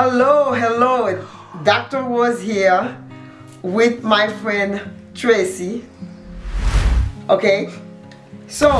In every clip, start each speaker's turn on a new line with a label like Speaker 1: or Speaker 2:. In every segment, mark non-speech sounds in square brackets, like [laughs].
Speaker 1: Hello, hello. Dr. Rose here with my friend Tracy. Okay, so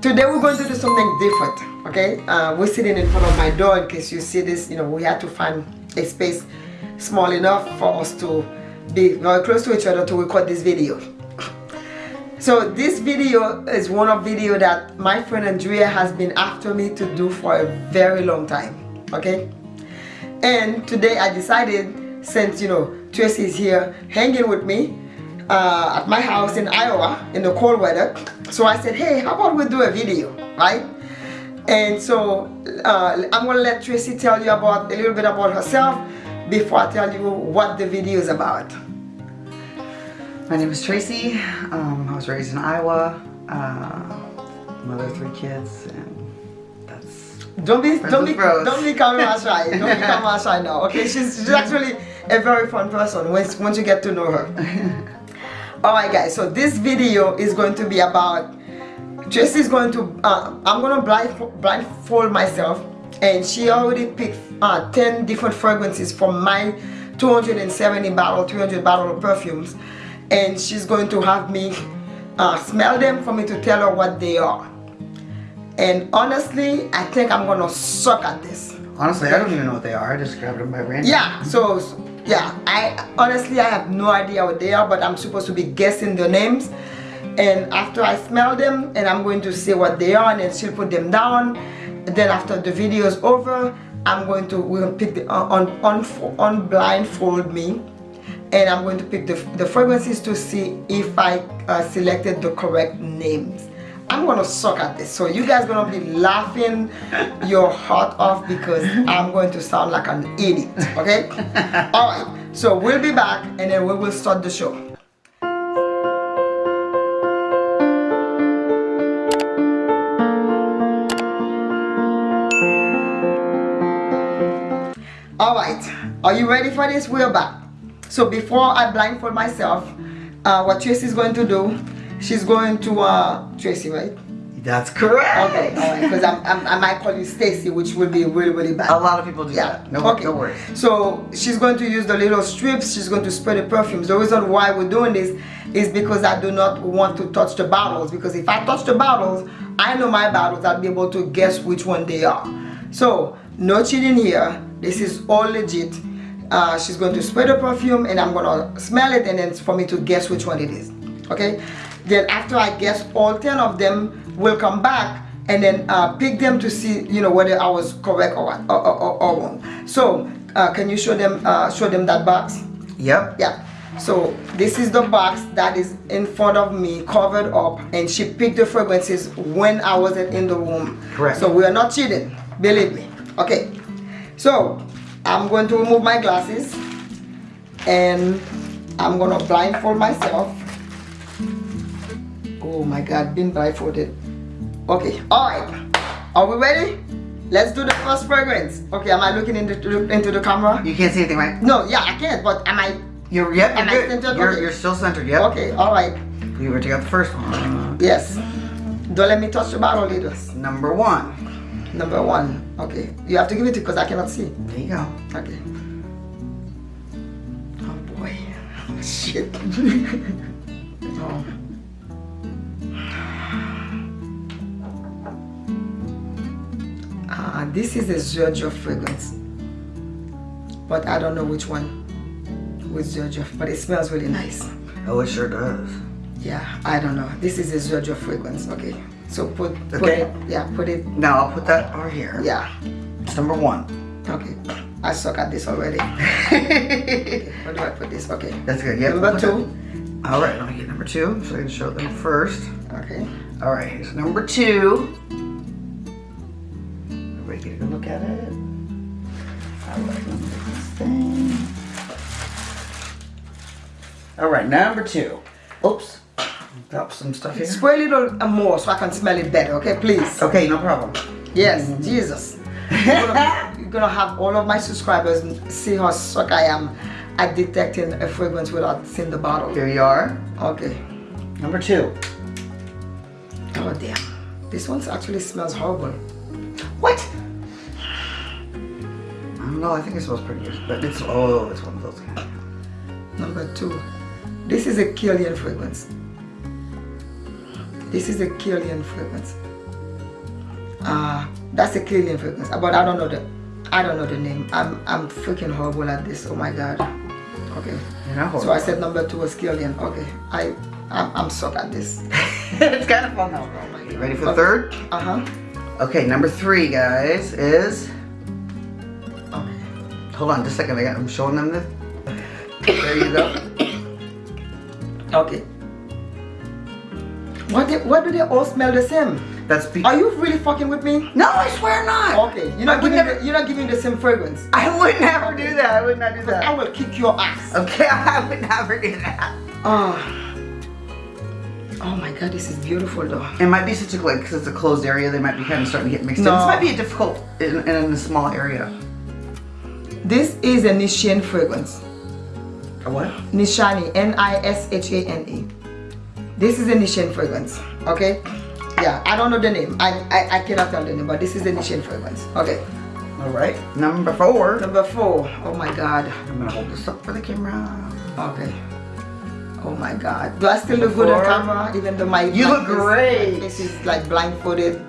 Speaker 1: today we're going to do something different. Okay, uh, we're sitting in front of my door in case you see this. You know, we had to find a space small enough for us to be very close to each other to record this video. So this video is one of video that my friend Andrea has been after me to do for a very long time. Okay, and today I decided since you know Tracy is here hanging with me uh, at my house in Iowa in the cold weather. So I said hey how about we do a video right? And so uh, I'm gonna let Tracy tell you about a little bit about herself before I tell you what the video is about.
Speaker 2: My name is Tracy. Um, I was raised in Iowa. Uh, mother of three kids and
Speaker 1: don't be don't be don't be camera shy. Don't be camera shy now. Okay, she's she's [laughs] actually a very fun person once once you get to know her. [laughs] Alright guys, so this video is going to be about Tracy is going to uh, I'm gonna blind blindfold myself and she already picked uh, 10 different fragrances from my 270 bottle 300 bottle of perfumes and she's going to have me uh, smell them for me to tell her what they are and honestly I think I'm gonna suck at this.
Speaker 2: Honestly I don't even know what they are. I just grabbed them by random.
Speaker 1: Yeah so, yeah I honestly I have no idea what they are but I'm supposed to be guessing the names. And after I smell them and I'm going to say what they are and then she'll put them down. Then after the video is over I'm going to we're gonna pick the uh, on on on blindfold me. And I'm going to pick the, the fragrances to see if I uh, selected the correct names I'm gonna suck at this. So you guys gonna be laughing your heart off because I'm going to sound like an idiot okay? [laughs] All right so we'll be back and then we will start the show. All right are you ready for this? We're back. So before I blindfold myself uh, what Tracy is going to do She's going to uh, Tracy, right?
Speaker 2: That's correct.
Speaker 1: Okay, all right. Because I'm, I'm, i might call you Stacy, which would be really, really bad.
Speaker 2: A lot of people do yeah. that. No, okay. no worries.
Speaker 1: So she's going to use the little strips. She's going to spray the perfumes. The reason why we're doing this is because I do not want to touch the bottles. Because if I touch the bottles, I know my bottles. I'll be able to guess which one they are. So no cheating here. This is all legit. Uh, she's going to spray the perfume and I'm going to smell it and then for me to guess which one it is. Okay then after I guess all 10 of them will come back and then uh, pick them to see you know whether I was correct or or, or, or wrong. So uh, can you show them uh, show them that box?
Speaker 2: Yep
Speaker 1: yeah. So this is the box that is in front of me covered up and she picked the fragrances when I wasn't in the room.
Speaker 2: Correct.
Speaker 1: So we are not cheating believe me. Okay. So I'm going to remove my glasses and I'm gonna blindfold myself Oh my god, been blindfolded. Okay, alright. Are we ready? Let's do the first fragrance. Okay, am I looking into, into the camera?
Speaker 2: You can't see anything, right?
Speaker 1: No, yeah, I can't, but am I...
Speaker 2: You're, yep, am you're I centered? You're, okay. you're still centered, yep.
Speaker 1: Okay, alright.
Speaker 2: You were to get the first one.
Speaker 1: Yes. Don't let me touch the bottle, leaders.
Speaker 2: Number one.
Speaker 1: Number one. Okay. You have to give it to because I cannot see.
Speaker 2: There you go.
Speaker 1: Okay. Oh boy. [laughs] Shit. [laughs] oh. This is a Giorgio fragrance. But I don't know which one with Giorgio but it smells really nice.
Speaker 2: Oh it sure does.
Speaker 1: Yeah I don't know. This is a Giorgio fragrance okay. So put, put okay. it yeah put it.
Speaker 2: Now I'll put that over here.
Speaker 1: Yeah.
Speaker 2: It's number one.
Speaker 1: Okay. I suck at this already. Okay, [laughs] where do I put this? Okay.
Speaker 2: That's good. Yeah
Speaker 1: number two.
Speaker 2: All right let me get number two so I can show them first.
Speaker 1: Okay.
Speaker 2: All right so number two Take a look at it. I like this thing. All right, number two. Oops. Drop some stuff here.
Speaker 1: Spray a little more so I can smell it better, okay, please?
Speaker 2: Okay, no problem.
Speaker 1: Yes, mm -hmm. Jesus. [laughs] you're, gonna, you're gonna have all of my subscribers see how suck I am at detecting a fragrance without seeing the bottle.
Speaker 2: Here you are.
Speaker 1: Okay.
Speaker 2: Number two.
Speaker 1: Oh damn. This one actually smells horrible.
Speaker 2: What? No, I think it smells pretty good. But it's, oh, it's one of those.
Speaker 1: Number two. This is a Kilian fragrance. This is a Kilian fragrance. Uh, that's a Kilian fragrance. But I don't know the I don't know the name. I'm I'm freaking horrible at this. Oh my god. Okay. So I said number two was Kilian. Okay. I I'm, I'm suck at this. [laughs]
Speaker 2: it's kind of fun though. You ready for the third?
Speaker 1: Uh-huh.
Speaker 2: Okay, number three, guys, is. Hold on, just a second. I got, I'm showing them this. There you go.
Speaker 1: Okay. What do, what do they all smell the same?
Speaker 2: That's be-
Speaker 1: Are you really fucking with me?
Speaker 2: No, I swear not.
Speaker 1: Okay. You're not giving
Speaker 2: never-
Speaker 1: the, you're not giving the same fragrance.
Speaker 2: I would never do that. I would not do that.
Speaker 1: I will kick your ass.
Speaker 2: Okay, [laughs] I would never do that.
Speaker 1: Oh. Oh my god, this is beautiful though.
Speaker 2: It might be such a like because it's a closed area. They might be kind of starting to get mixed in.
Speaker 1: No.
Speaker 2: This might be a difficult in, in a small area.
Speaker 1: This is a Nishane fragrance.
Speaker 2: A what?
Speaker 1: Nishane, N-I-S-H-A-N-E. This is a Nishane fragrance, okay? Yeah, I don't know the name. I, I, I cannot tell the name, but this is the Nishane fragrance. Okay.
Speaker 2: All right. Number four.
Speaker 1: Number four. Oh my god.
Speaker 2: I'm gonna hold this up for the camera.
Speaker 1: Okay. Oh my god. Do I still look good on camera? Even though my
Speaker 2: You look great.
Speaker 1: Face is like blindfolded.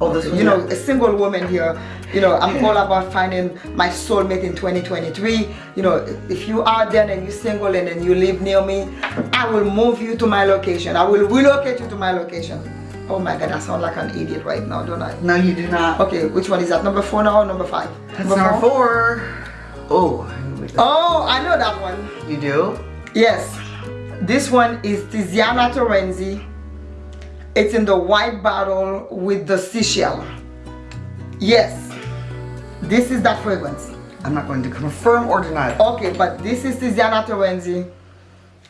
Speaker 2: Oh, this
Speaker 1: you know, a single woman here, you know, I'm all about finding my soulmate in 2023. You know, if you are there and you're single and then you live near me, I will move you to my location. I will relocate you to my location. Oh my God, I sound like an idiot right now, don't I?
Speaker 2: No, you do not.
Speaker 1: Okay, which one is that? Number four now or number five?
Speaker 2: That's number four. Oh.
Speaker 1: Oh, I know that one.
Speaker 2: You do?
Speaker 1: Yes, this one is Tiziana Terenzi. It's in the white bottle with the seashell. Yes, this is that fragrance.
Speaker 2: I'm not going to confirm or deny.
Speaker 1: Okay, but this is Tiziana Terenzi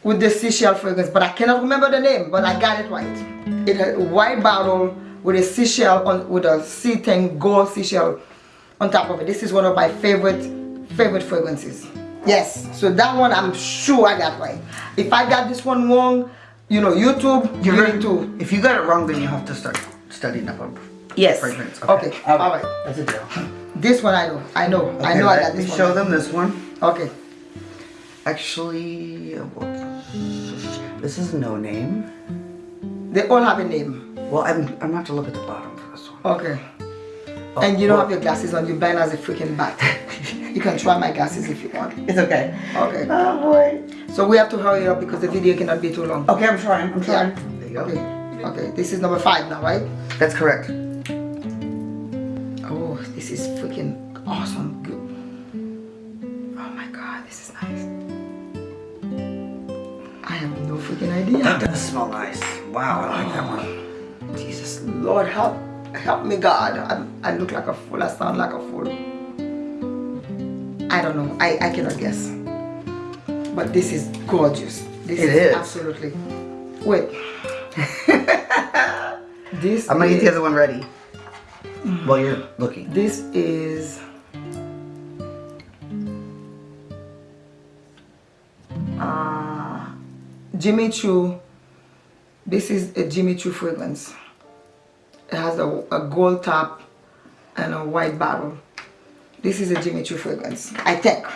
Speaker 1: with the seashell fragrance, but I cannot remember the name, but I got it right. It a white bottle with a seashell on with a sea thing gold seashell on top of it. This is one of my favorite favorite fragrances. Yes, so that one I'm sure I got right. If I got this one wrong, you know, YouTube,
Speaker 2: You're
Speaker 1: you
Speaker 2: going
Speaker 1: to.
Speaker 2: If you got it wrong, then you have to start studying up on
Speaker 1: Yes.
Speaker 2: fragrance.
Speaker 1: Okay, all right.
Speaker 2: That's a deal.
Speaker 1: This one I know. I know. I know I got this one.
Speaker 2: Let
Speaker 1: me show
Speaker 2: them this one.
Speaker 1: Okay.
Speaker 2: Actually, this is no name.
Speaker 1: They all have a name.
Speaker 2: Well, I'm I'm gonna have to look at the bottom for this one.
Speaker 1: Okay.
Speaker 2: Oh,
Speaker 1: and you don't
Speaker 2: well,
Speaker 1: have your glasses on, You're blind as a freaking bat. [laughs] you can try my glasses if you want.
Speaker 2: It's okay.
Speaker 1: Okay.
Speaker 2: Oh boy.
Speaker 1: So we have to hurry up because the video cannot be too long.
Speaker 2: Okay, I'm trying. I'm trying.
Speaker 1: Yeah.
Speaker 2: There you go.
Speaker 1: Okay. Okay. This is number five now, right?
Speaker 2: That's correct.
Speaker 1: This is nice. I have no freaking idea.
Speaker 2: That does smell nice. Wow, I like that one.
Speaker 1: Jesus Lord help help me God. I, I look like a fool. I sound like a fool. I don't know. I, I cannot guess. But this is gorgeous. This
Speaker 2: It
Speaker 1: is,
Speaker 2: is.
Speaker 1: absolutely. Wait. [laughs] this
Speaker 2: I'm gonna get the other one ready. While you're looking.
Speaker 1: This is Jimmy Choo. This is a Jimmy Choo fragrance. It has a, a gold top and a white bottle. This is a Jimmy Choo fragrance. I think.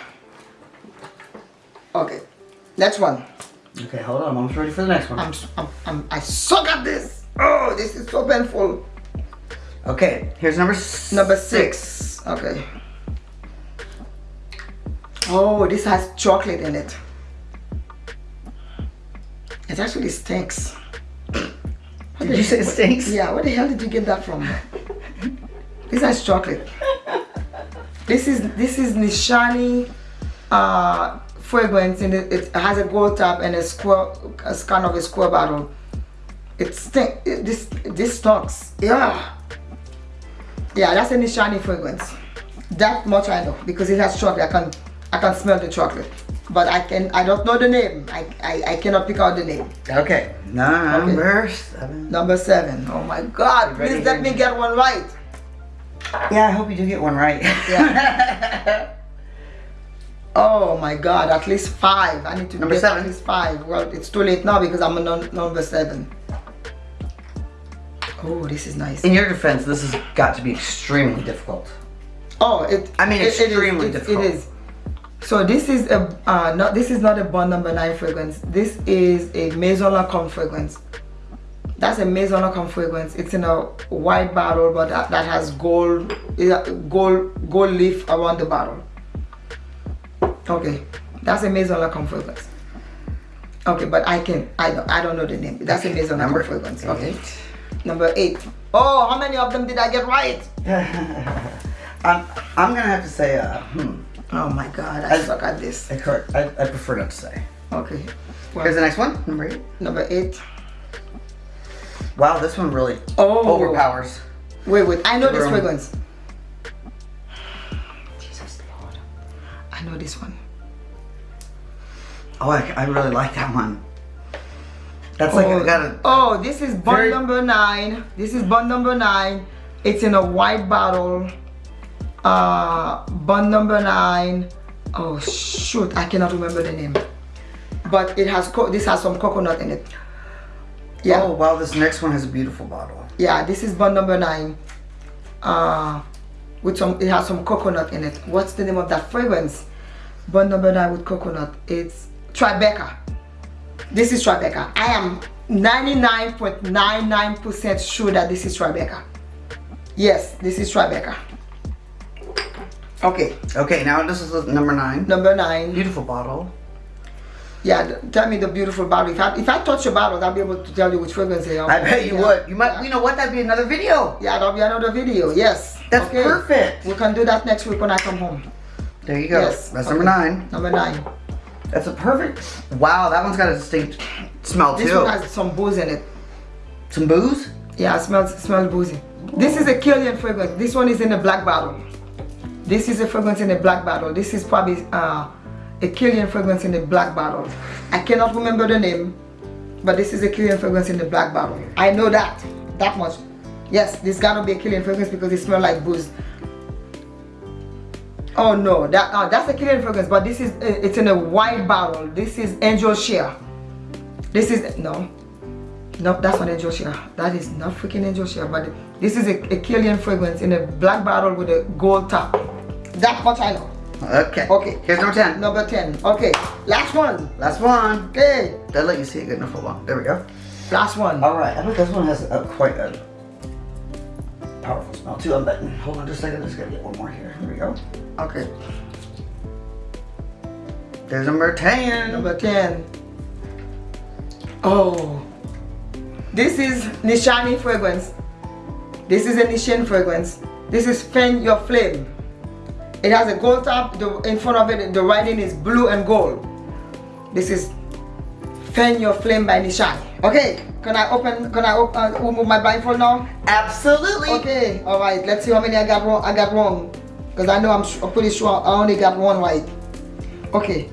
Speaker 1: Okay, next one.
Speaker 2: Okay, hold on. I'm almost ready for the next one.
Speaker 1: I'm, I'm, I'm I suck at this. Oh, this is so painful.
Speaker 2: Okay, here's number
Speaker 1: Number six. Okay. Oh, this has chocolate in it. It actually stinks. What
Speaker 2: Did you say
Speaker 1: what-
Speaker 2: stinks?
Speaker 1: Yeah, where the hell did you get that from? this is chocolate. This is this is Nishane uh, fragrance and it, it has a gold top and a square, a kind of a square bottle. It stinks. It, this this stinks. Yeah. Yeah, that's a Nishane fragrance. That much I know because it has chocolate. I can I can smell the chocolate, but I can I don't know the name. I I, I cannot pick out the name.
Speaker 2: Okay. Number seven.
Speaker 1: Number seven. Oh my God! Please let me get one right.
Speaker 2: Yeah, I hope you do get one right.
Speaker 1: Yeah. [laughs] Oh my God! At least five. I need to
Speaker 2: Number
Speaker 1: get
Speaker 2: seven.
Speaker 1: at least five. Well, it's too late now because I'm on number seven. Oh, this is nice.
Speaker 2: In your defense, this has got to be extremely difficult.
Speaker 1: Oh, it.
Speaker 2: I mean,
Speaker 1: it- it is-
Speaker 2: extremely
Speaker 1: it-
Speaker 2: difficult.
Speaker 1: It is. So this is a uh, not this is not a Bond Number Nine fragrance. This is a Maison Lancome fragrance. That's a Maison Lancome fragrance. It's in a white bottle, but that, that has gold, gold, gold leaf around the bottle. Okay, that's a Maison Lancome fragrance. Okay, but I can I don't I don't know the name. That's a Maison
Speaker 2: Number
Speaker 1: Lancome fragrance. Okay,
Speaker 2: eight.
Speaker 1: number eight. Oh, how many of them did I get right? [laughs]
Speaker 2: I'm, I'm gonna have to say, uh, hmm.
Speaker 1: Oh my God, I
Speaker 2: I-
Speaker 1: suck at this.
Speaker 2: I. I, I prefer not to say.
Speaker 1: Okay. Well,
Speaker 2: Here's the next one, number eight.
Speaker 1: number eight.
Speaker 2: Wow, this one really
Speaker 1: Oh.
Speaker 2: overpowers.
Speaker 1: Wait, wait. I know this fragrance. Jesus Lord. I know this one.
Speaker 2: Oh, I, I really like that one. That's like,
Speaker 1: oh,
Speaker 2: I got a,
Speaker 1: oh, this is bond
Speaker 2: Very-
Speaker 1: number nine. This is bond number nine. It's in a white bottle. Uh, bond number nine. Oh shoot, I cannot remember the name. But it has co- this has some coconut in it. Yeah.
Speaker 2: oh wow, this next one has a beautiful bottle.
Speaker 1: Yeah, this is bond number nine. Uh, with some, it has some coconut in it. What's the name of that fragrance? Bond number nine with coconut. It's Tribeca. This is Tribeca. I am 99.99% sure that this is Tribeca. Yes, this is Tribeca. Okay,
Speaker 2: Okay, now this is number nine.
Speaker 1: number nine.
Speaker 2: Beautiful bottle.
Speaker 1: Yeah, tell me the beautiful bottle. If I, if I touch a bottle, I'll be able to tell you which fragrance they are.
Speaker 2: I bet you
Speaker 1: Yeah.
Speaker 2: would. You might.
Speaker 1: Yeah.
Speaker 2: You know what? That'd be another video.
Speaker 1: Yeah, that'll be another video. Yes.
Speaker 2: That's perfect.
Speaker 1: We can do that next week when I come home.
Speaker 2: There you go.
Speaker 1: Yes.
Speaker 2: That's
Speaker 1: okay.
Speaker 2: number nine.
Speaker 1: Number nine.
Speaker 2: That's a perfect. Wow, that one's got a distinct smell
Speaker 1: This
Speaker 2: too.
Speaker 1: one has some booze in it.
Speaker 2: Some booze.
Speaker 1: Yeah, it smells it smells boozy. This is a Kilian fragrance. This one is in a black bottle. This is a fragrance in a black bottle. This is probably uh, a Kilian fragrance in a black bottle. I cannot remember the name, but this is a Kilian fragrance in the black bottle. I know that that much. Yes, this gotta be a Kilian fragrance because it smells like booze. Oh no, that uh, that's a Kilian fragrance, but this is uh, it's in a white bottle. This is Angel Share. This is no, no, that's not Angel Share. That is not freaking Angel Share, but this is a, a Kilian fragrance in a black bottle with a gold top. That much I know.
Speaker 2: Okay.
Speaker 1: Okay.
Speaker 2: Here's number ten.
Speaker 1: Number 10. Okay, last one.
Speaker 2: Last one.
Speaker 1: Okay,
Speaker 2: Did I let you see it good enough? Hold on. There we go.
Speaker 1: last one.
Speaker 2: All right. I think this one has a, quite a powerful smell too. I'm betting. Hold on just a second. I Just gotta get one more here. Here we go.
Speaker 1: Okay,
Speaker 2: There's number ten.
Speaker 1: number 10. Oh, this is Nishane fragrance. This is a Nishane fragrance. This is Fan Your Flame. It has a gold top. The, in front of it, the writing is blue and gold. This is Fan Your Flame by Nishane. Okay, can I open? Can I open, uh, remove my blindfold now?
Speaker 2: Absolutely.
Speaker 1: Okay, all right. Let's see how many I got wrong. I got wrong, because I know I'm, I'm pretty sure I only got one right. Okay.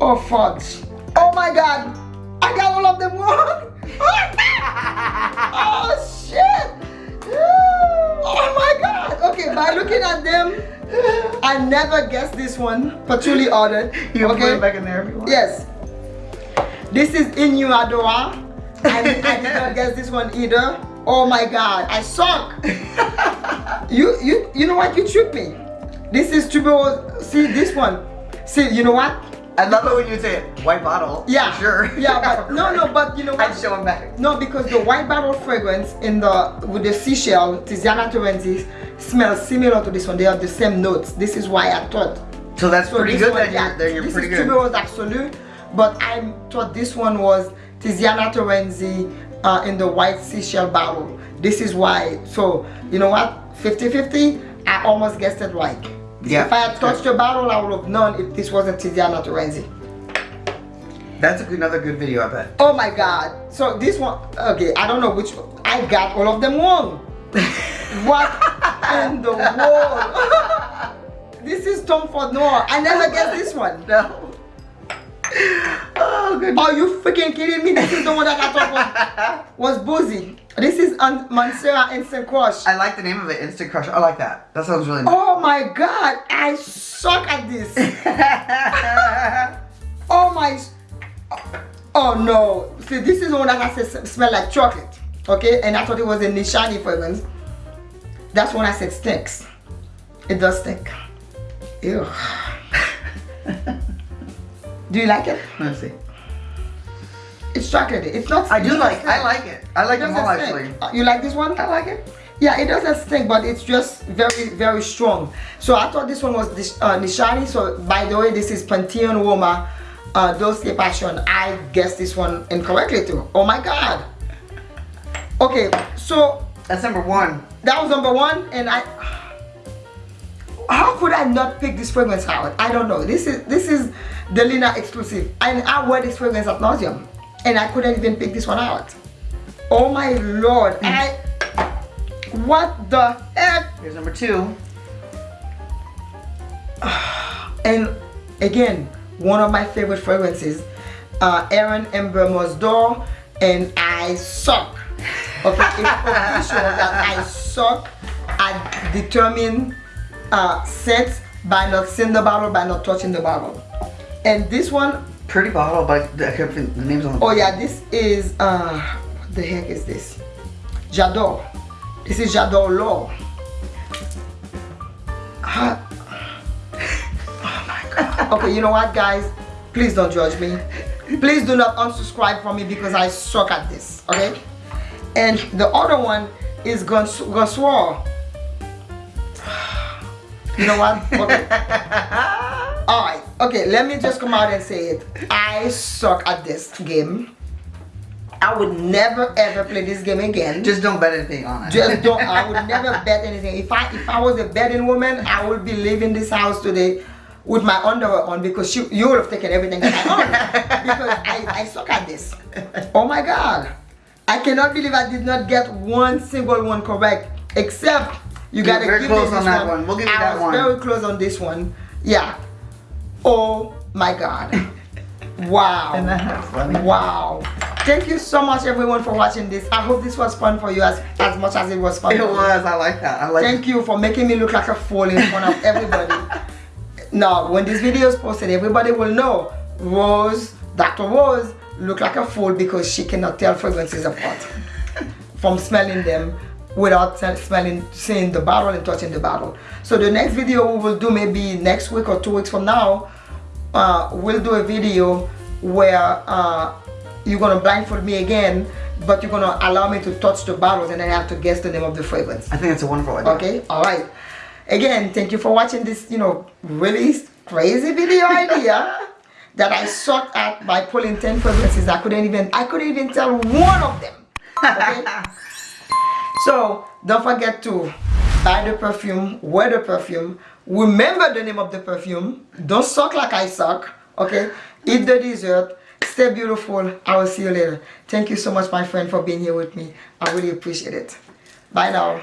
Speaker 1: Oh fudge! Oh my God! I got all of them wrong. [laughs] oh shit! [laughs] Oh my God! Okay, by looking at them, I never guessed this one. Patchouli ordered.
Speaker 2: You
Speaker 1: okay.
Speaker 2: put it back in there if you want.
Speaker 1: Yes. This is Inuadora. I, I did not guess this one either. Oh my god, I suck. [laughs] you you you know what? You tricked me. This is Tubo. See this one. See, you know what?
Speaker 2: I love it when you say it. White bottle.
Speaker 1: Yeah.
Speaker 2: Sure.
Speaker 1: Yeah, but [laughs] no, no, but you know what?
Speaker 2: I'd
Speaker 1: what?
Speaker 2: show him back.
Speaker 1: No, because the white bottle fragrance in the with the seashell, Tiziana Terenzi, smells similar to this one. They have the same notes. This is why I thought
Speaker 2: So that's
Speaker 1: So
Speaker 2: pretty good.
Speaker 1: one, yeah,
Speaker 2: you're, then you're
Speaker 1: this
Speaker 2: pretty
Speaker 1: is
Speaker 2: good.
Speaker 1: Tuberose Absolute, but I thought this one was Tiziana Terenzi uh, in the white seashell bottle. This is why. So, you know what? 50-50, I almost guessed it right.
Speaker 2: Yeah,
Speaker 1: If I had touched the bottle, I would have known if this wasn't Tiziana Terenzi.
Speaker 2: That's a good- another good video, I bet.
Speaker 1: Oh my God. So this one, okay, I don't know which, I got all of them wrong. [laughs] what in the world? this is Tom Ford Noir. I never guessed this one.
Speaker 2: No. Oh, good.
Speaker 1: Are you freaking kidding me? This is the one that I thought was, was boozy. This is on Mancera Instant Crush.
Speaker 2: I like the name of it, Instant Crush. I like that. That sounds really nice.
Speaker 1: Oh my god, I suck at this. [laughs] Oh my. Oh no. See, this is the one that I said smell like chocolate. Okay, and I thought it was a Nishane fragrance. That's when I said stinks. It does stink. Ew. [laughs] Do you like it?
Speaker 2: Let's see.
Speaker 1: It's chocolatey. It's not.
Speaker 2: I do like. I like it. I like
Speaker 1: It
Speaker 2: them all actually.
Speaker 1: Uh, You like this one?
Speaker 2: I like it.
Speaker 1: Yeah, it doesn't stink, but it's just very, very strong. So I thought this one was this, uh, Nishane. So by the way, this is Pantheon Roma uh, Dulce Passion. I guessed this one incorrectly too. Oh my God. Okay, so
Speaker 2: That's number one.
Speaker 1: that was number one, and I. How could I not pick this fragrance out? I don't know. This is this is the Lina exclusive, and I wear this fragrance at nauseum, and I couldn't even pick this one out. Oh my lord! I. What the heck?
Speaker 2: Here's number two. [sighs]
Speaker 1: And again, one of my favorite fragrances, uh, Aaron Ember Mosdor, and I suck. Okay, it's official that I suck at determining uh, scents by not seeing the bottle, by not touching the bottle. And this one,
Speaker 2: Pretty bottle, but I can't find the names on the
Speaker 1: oh yeah, this is, uh, what the heck is this? J'adore. This is J'adore L'Or. Ah. [laughs] Oh my god. Okay, you know what guys? Please don't judge me. Please do not unsubscribe from me because I suck at this, okay? And the other one is Gons- Gonsoir. You know what? [laughs] Okay. Alright, okay, let me just come out and say it. I suck at this game. I would never ever play this game again.
Speaker 2: Just don't bet anything on it.
Speaker 1: Just don't. I would [laughs] never bet anything. If I if I was a betting woman, I would be leaving this house today with my underwear on because she, you would have taken everything I own [laughs] because I, I suck at this. Oh my God! I cannot believe I did not get one single one correct. Except you
Speaker 2: You
Speaker 1: gotta
Speaker 2: very
Speaker 1: give
Speaker 2: close
Speaker 1: me
Speaker 2: on
Speaker 1: this
Speaker 2: that one. We'll give you
Speaker 1: I
Speaker 2: that
Speaker 1: was
Speaker 2: one.
Speaker 1: very close on this one. Yeah. Oh my God. [laughs] Wow.
Speaker 2: Isn't that funny?
Speaker 1: Wow. Thank you so much everyone for watching this. I hope this was fun for you as, as much as it was fun
Speaker 2: It
Speaker 1: for me.
Speaker 2: was. I like that. I like.
Speaker 1: Thank you for making me look like a fool in front of [laughs] everybody. now, when this video is posted, everybody will know Rose, Dr. Rose, look like a fool because she cannot tell fragrances apart from smelling them without smelling, seeing the bottle and touching the bottle. So the next video we will do maybe next week or two weeks from now, uh, we'll do a video where uh, you're gonna blindfold me again, but you're gonna allow me to touch the bottles and then I have to guess the name of the fragrance.
Speaker 2: I think it's a wonderful idea.
Speaker 1: Okay, all right. Again, thank you for watching this, you know, really crazy video idea [laughs] that I sucked at by pulling 10 fragrances. I couldn't even, I couldn't even tell one of them. Okay? [laughs] so, don't forget to buy the perfume, wear the perfume, remember the name of the perfume, don't suck like I suck, okay? Eat the dessert, stay beautiful. I will see you later. Thank you so much, my friend, for being here with me. I really appreciate it. Bye now.